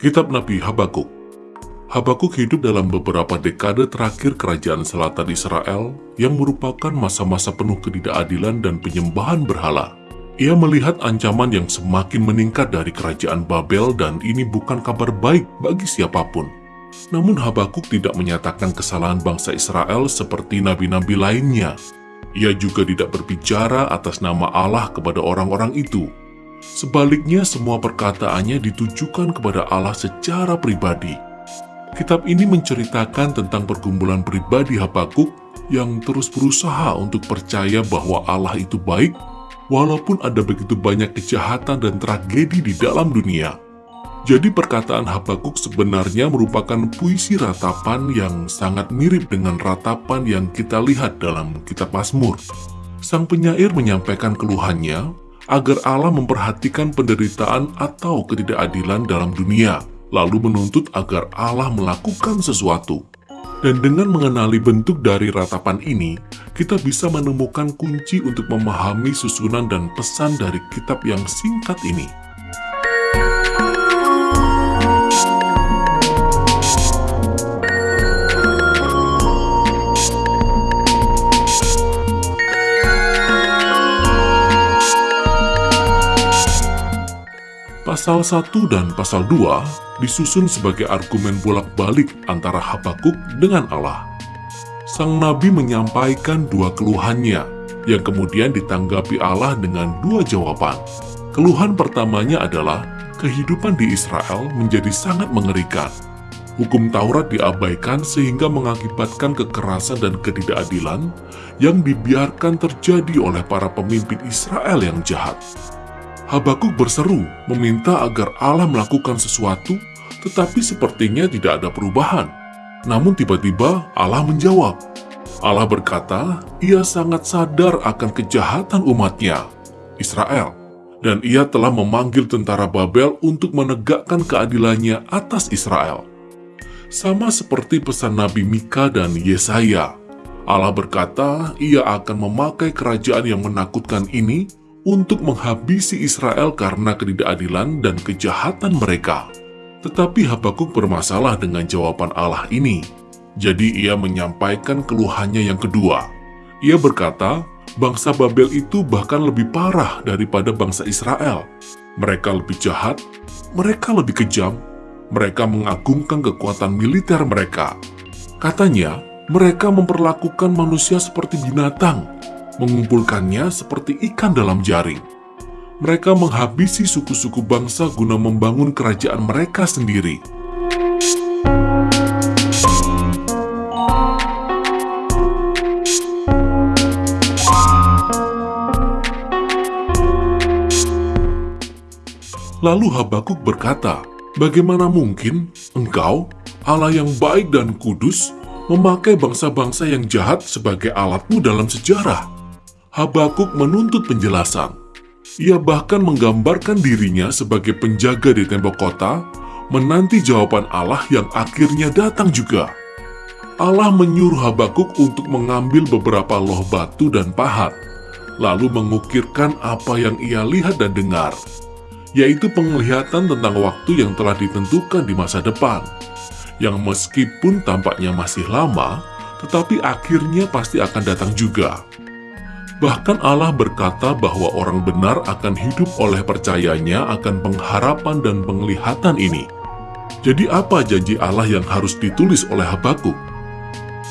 Kitab Nabi Habakuk Habakuk hidup dalam beberapa dekade terakhir kerajaan selatan Israel yang merupakan masa-masa penuh ketidakadilan dan penyembahan berhala. Ia melihat ancaman yang semakin meningkat dari kerajaan Babel dan ini bukan kabar baik bagi siapa pun. Namun Habakuk tidak menyatakan kesalahan bangsa Israel seperti nabi-nabi lainnya. Ia juga tidak berbicara atas nama Allah kepada orang-orang itu. Sebaliknya semua perkataannya ditujukan kepada Allah secara pribadi. Kitab ini menceritakan tentang pergumulan pribadi Habakuk yang terus berusaha untuk percaya bahwa Allah itu baik walaupun ada begitu banyak kejahatan dan tragedi di dalam dunia. Jadi perkataan Habakuk sebenarnya merupakan puisi ratapan yang sangat mirip dengan ratapan yang kita lihat dalam kitab Mazmur. Sang penyair menyampaikan keluhannya agar Allah memperhatikan penderitaan atau ketidakadilan dalam dunia, lalu menuntut agar Allah melakukan sesuatu. Dan dengan mengenali bentuk dari ratapan ini, kita bisa menemukan kunci untuk memahami susunan dan pesan dari kitab yang singkat ini. Pasal 1 dan pasal 2 disusun sebagai argumen bolak-balik antara Habakuk dengan Allah. Sang Nabi menyampaikan dua keluhannya, yang kemudian ditanggapi Allah dengan dua jawaban. Keluhan pertamanya adalah kehidupan di Israel menjadi sangat mengerikan. Hukum Taurat diabaikan sehingga mengakibatkan kekerasan dan ketidakadilan yang dibiarkan terjadi oleh para pemimpin Israel yang jahat. Habakuk berseru meminta agar Allah melakukan sesuatu, tetapi sepertinya tidak ada perubahan. Namun tiba-tiba Allah menjawab. Allah berkata, ia sangat sadar akan kejahatan umatnya, Israel. Dan ia telah memanggil tentara Babel untuk menegakkan keadilannya atas Israel. Sama seperti pesan Nabi Mika dan Yesaya, Allah berkata ia akan memakai kerajaan yang menakutkan ini untuk menghabisi Israel karena ketidakadilan dan kejahatan mereka. Tetapi Habakuk bermasalah dengan jawaban Allah ini. Jadi ia menyampaikan keluhannya yang kedua. Ia berkata, bangsa Babel itu bahkan lebih parah daripada bangsa Israel. Mereka lebih jahat, mereka lebih kejam, mereka mengagungkan kekuatan militer mereka. Katanya, mereka memperlakukan manusia seperti binatang, mengumpulkannya seperti ikan dalam jaring. Mereka menghabisi suku-suku bangsa guna membangun kerajaan mereka sendiri. Lalu Habakuk berkata, Bagaimana mungkin engkau, Allah yang baik dan kudus, memakai bangsa-bangsa yang jahat sebagai alatmu dalam sejarah? Habakuk menuntut penjelasan. Ia bahkan menggambarkan dirinya sebagai penjaga di tembok kota, menanti jawaban Allah yang akhirnya datang juga. Allah menyuruh Habakuk untuk mengambil beberapa loh batu dan pahat, lalu mengukirkan apa yang ia lihat dan dengar, yaitu penglihatan tentang waktu yang telah ditentukan di masa depan, yang meskipun tampaknya masih lama, tetapi akhirnya pasti akan datang juga. Bahkan Allah berkata bahwa orang benar akan hidup oleh percayanya akan pengharapan dan penglihatan ini. Jadi apa janji Allah yang harus ditulis oleh Habakuk?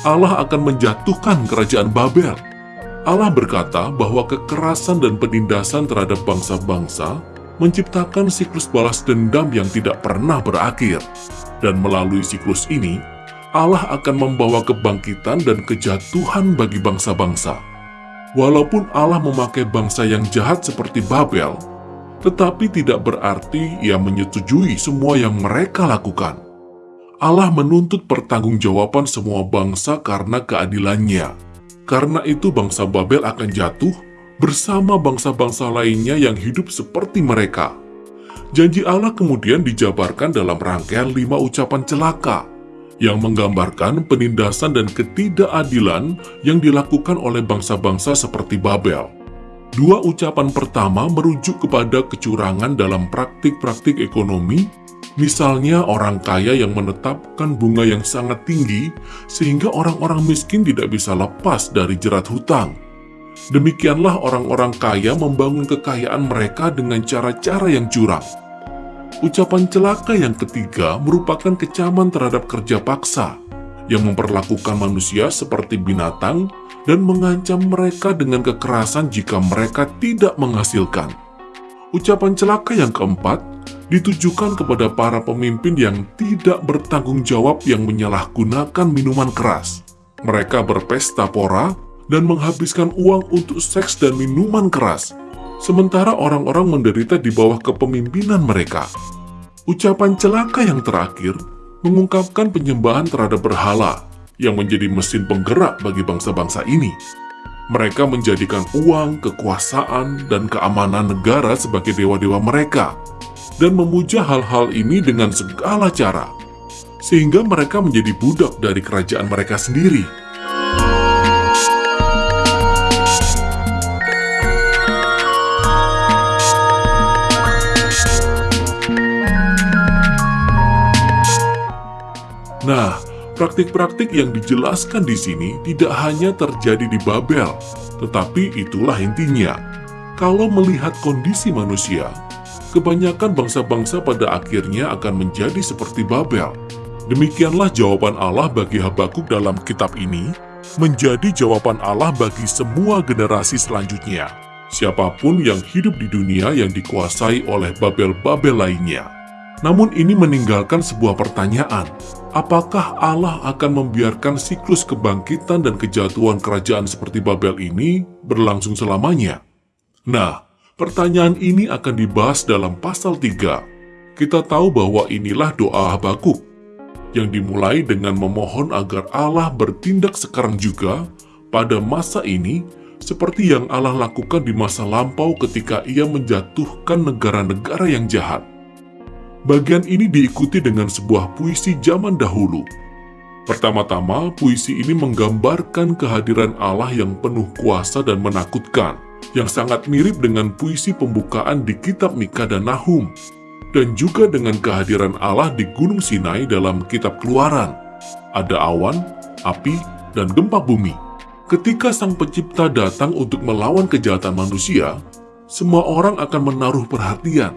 Allah akan menjatuhkan kerajaan Babel. Allah berkata bahwa kekerasan dan penindasan terhadap bangsa-bangsa menciptakan siklus balas dendam yang tidak pernah berakhir. Dan melalui siklus ini, Allah akan membawa kebangkitan dan kejatuhan bagi bangsa-bangsa. Walaupun Allah memakai bangsa yang jahat seperti Babel, tetapi tidak berarti ia menyetujui semua yang mereka lakukan. Allah menuntut pertanggungjawaban semua bangsa karena keadilannya. Karena itu bangsa Babel akan jatuh bersama bangsa-bangsa lainnya yang hidup seperti mereka. Janji Allah kemudian dijabarkan dalam rangkaian lima ucapan celaka yang menggambarkan penindasan dan ketidakadilan yang dilakukan oleh bangsa-bangsa seperti Babel. Dua ucapan pertama merujuk kepada kecurangan dalam praktik-praktik ekonomi Misalnya orang kaya yang menetapkan bunga yang sangat tinggi sehingga orang-orang miskin tidak bisa lepas dari jerat hutang. Demikianlah orang-orang kaya membangun kekayaan mereka dengan cara-cara yang curang. Ucapan celaka yang ketiga merupakan kecaman terhadap kerja paksa yang memperlakukan manusia seperti binatang dan mengancam mereka dengan kekerasan jika mereka tidak menghasilkan. Ucapan celaka yang keempat ditujukan kepada para pemimpin yang tidak bertanggung jawab yang menyalahgunakan minuman keras. Mereka berpesta pora dan menghabiskan uang untuk seks dan minuman keras, sementara orang-orang menderita di bawah kepemimpinan mereka. Ucapan celaka yang terakhir mengungkapkan penyembahan terhadap berhala yang menjadi mesin penggerak bagi bangsa-bangsa ini. Mereka menjadikan uang, kekuasaan, dan keamanan negara sebagai dewa-dewa mereka, dan memuja hal-hal ini dengan segala cara, sehingga mereka menjadi budak dari kerajaan mereka sendiri. Nah, praktik-praktik yang dijelaskan di sini tidak hanya terjadi di Babel, tetapi itulah intinya. Kalau melihat kondisi manusia, kebanyakan bangsa-bangsa pada akhirnya akan menjadi seperti Babel. Demikianlah jawaban Allah bagi Habakuk dalam kitab ini, menjadi jawaban Allah bagi semua generasi selanjutnya. Siapa pun yang hidup di dunia yang dikuasai oleh Babel-Babel lainnya. Namun ini meninggalkan sebuah pertanyaan. Apakah Allah akan membiarkan siklus kebangkitan dan kejatuhan kerajaan seperti Babel ini berlangsung selamanya? Nah, pertanyaan ini akan dibahas dalam pasal 3. Kita tahu bahwa inilah doa Habakuk, yang dimulai dengan memohon agar Allah bertindak sekarang juga pada masa ini seperti yang Allah lakukan di masa lampau ketika ia menjatuhkan negara-negara yang jahat. Bagian ini diikuti dengan sebuah puisi zaman dahulu. Pertama-tama, puisi ini menggambarkan kehadiran Allah yang penuh kuasa dan menakutkan, yang sangat mirip dengan puisi pembukaan di kitab Mika dan Nahum, dan juga dengan kehadiran Allah di Gunung Sinai dalam kitab Keluaran. Ada awan, api, dan gempa bumi. Ketika Sang Pencipta datang untuk melawan kejahatan manusia, semua orang akan menaruh perhatian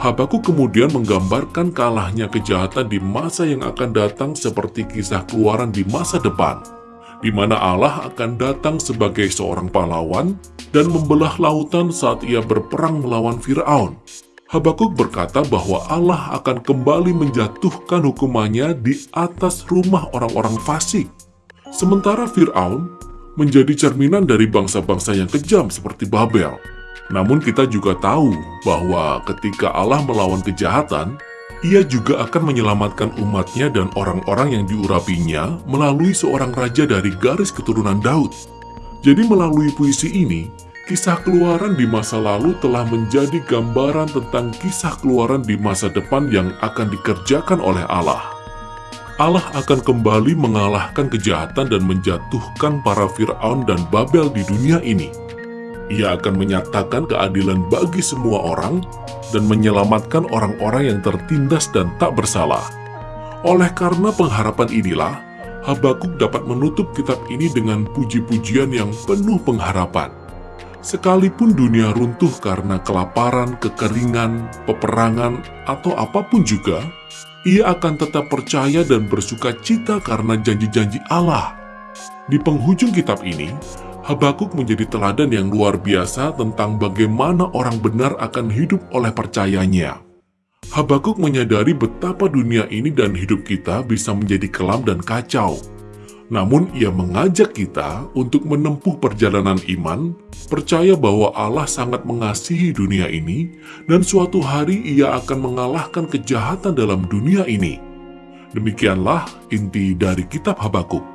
Habakuk kemudian menggambarkan kalahnya kejahatan di masa yang akan datang seperti kisah keluaran di masa depan, di mana Allah akan datang sebagai seorang pahlawan dan membelah lautan saat ia berperang melawan Firaun. Habakuk berkata bahwa Allah akan kembali menjatuhkan hukumannya di atas rumah orang-orang fasik. Sementara Firaun menjadi cerminan dari bangsa-bangsa yang kejam seperti Babel. Namun kita juga tahu bahwa ketika Allah melawan kejahatan, ia juga akan menyelamatkan umatnya dan orang-orang yang diurapinya melalui seorang raja dari garis keturunan Daud. Jadi melalui puisi ini, kisah keluaran di masa lalu telah menjadi gambaran tentang kisah keluaran di masa depan yang akan dikerjakan oleh Allah. Allah akan kembali mengalahkan kejahatan dan menjatuhkan para Fir'aun dan Babel di dunia ini. Ia akan menyatakan keadilan bagi semua orang dan menyelamatkan orang-orang yang tertindas dan tak bersalah. Oleh karena pengharapan inilah, Habakuk dapat menutup kitab ini dengan puji-pujian yang penuh pengharapan. Sekalipun dunia runtuh karena kelaparan, kekeringan, peperangan, atau apa pun juga, ia akan tetap percaya dan bersuka cita karena janji-janji Allah. Di penghujung kitab ini, Habakuk menjadi teladan yang luar biasa tentang bagaimana orang benar akan hidup oleh percayanya. Habakuk menyadari betapa dunia ini dan hidup kita bisa menjadi kelam dan kacau. Namun ia mengajak kita untuk menempuh perjalanan iman, percaya bahwa Allah sangat mengasihi dunia ini, dan suatu hari ia akan mengalahkan kejahatan dalam dunia ini. Demikianlah inti dari kitab Habakuk.